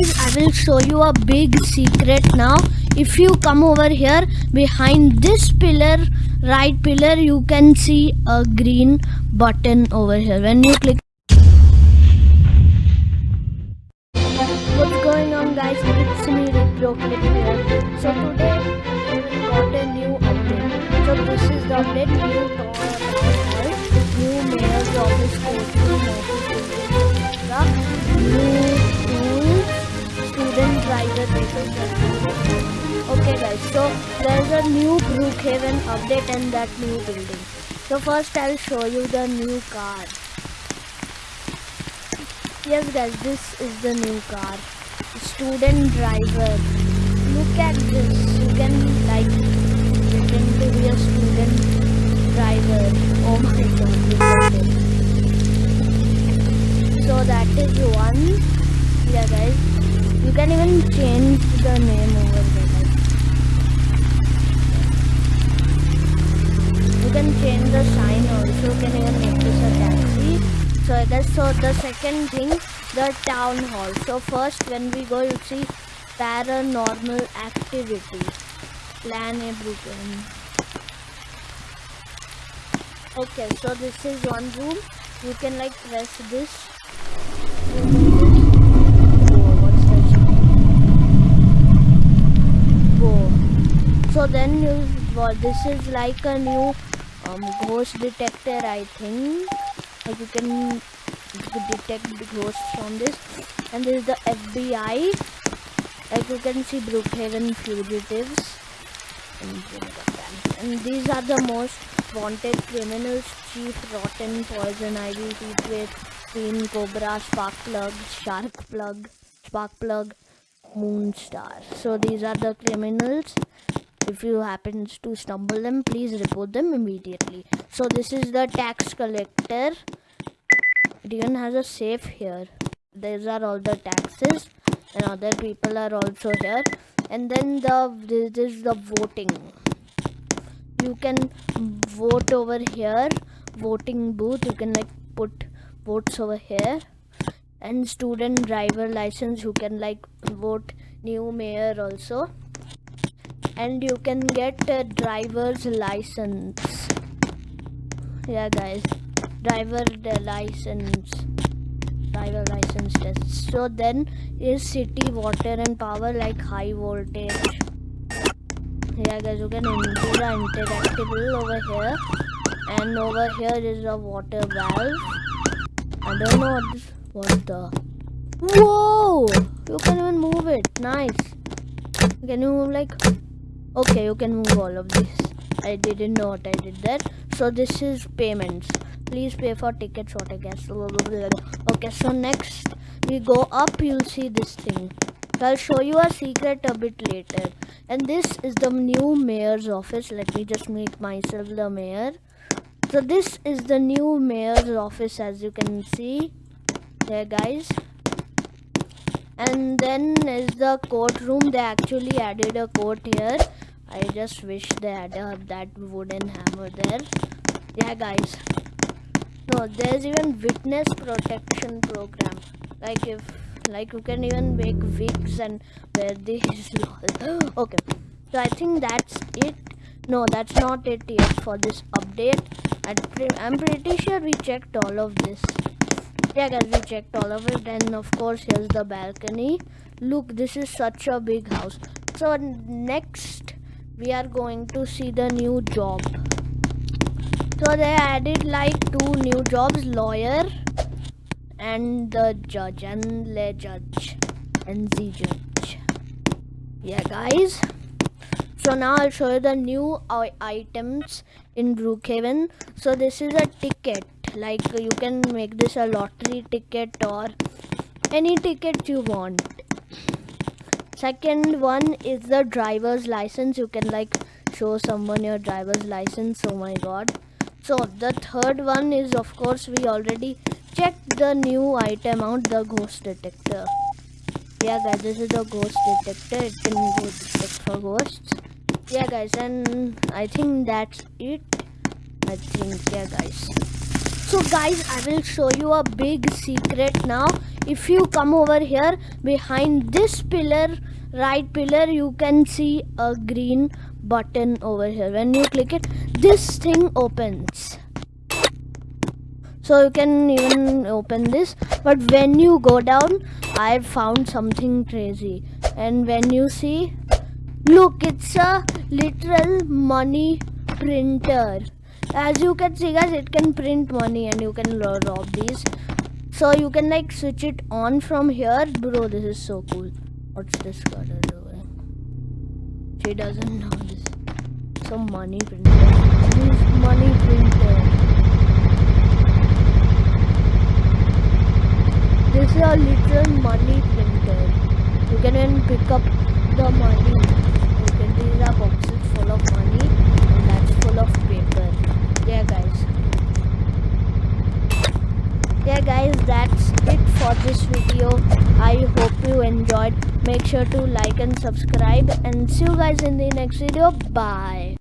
guys I will show you a big secret now. If you come over here behind this pillar right pillar you can see a green button over here. When you click so there's a new brookhaven update in that new building. So first i'll show you the new car. Yes guys this is the new car. Student driver. Look at this. You can like pretend to be a student driver. Oh my god so that is one. Yeah guys. You can even change the name over there can change the sign also can even make this a taxi? So that's so the second thing the town hall. So first when we go you see paranormal activity. Plan broken okay so this is one room. You can like press this. So then you well, this is like a new um, ghost detector i think. Like you can detect the ghosts from this. And this is the fbi like you can see brookhaven fugitives. And, these are the most wanted criminals. Chief rotten poison ivy teeth queen cobra spark plug shark plug spark plug moonstar so these are the criminals if you happen to stumble them please report them immediately. So this is the tax collector. Even has a safe here. These are all the taxes and other people are also here. And then the this is the voting. You can vote over here voting booth. You can like put votes over here. And student driver license you can like vote new mayor also and you can get a driver's license. Yeah guys. Driver license. Driver license test. So then is city water and power like high voltage? Yeah guys you can enter the interactable over here. And over here is a water valve. I don't know what this what the whoa! You can even move it. Nice. Can you move like okay you can move all of this. I didn't know what i did there. So this is payments. Please pay for tickets water gas okay so next we go up you'll see this thing. I'll show you a secret a bit later. And this is the new mayor's office. Let me just make myself the mayor. So this is the new mayor's office as you can see. There guys. And then is the courtroom. They actually added a court here i just wish they had uh, that wooden hammer there. Yeah guys. No there's even witness protection program. Like if like you can even make wigs and wear these. Okay. So i think that's it. No that's not it yet for this update. I'm pretty sure we checked all of this. Yeah guys we checked all of it. And of course here's the balcony. Look this is such a big house. So next we are going to see the new job. So they added like two new jobs lawyer and the judge and the judge and the judge. Yeah guys. So now i'll show you the new items in brookhaven. So this is a ticket. Like you can make this a lottery ticket or any ticket you want second one is the driver's license. You can like show someone your driver's license. Oh my god. So the third one is of course we already checked the new item out the ghost detector. Yeah guys this is the ghost detector. It can go detect for ghosts. Yeah guys and i think that's it. I think yeah guys. So guys i will show you a big secret now if you come over here behind this pillar right pillar you can see a green button over here. When you click it this thing opens. So you can even open this. But when you go down i found something crazy. And when you see look it's a literal money printer. As you can see guys it can print money and you can rob these so you can like switch it on from here. Bro this is so cool. What's this girl doing she doesn't know this. Some money printer. This money printer. This is a literal money printer. You can even pick up the money. You can these are boxes full of money and that's full of paper. Yeah guys yeah guys that's it for this video. I hope you enjoyed. Make sure to like and subscribe and see you guys in the next video. Bye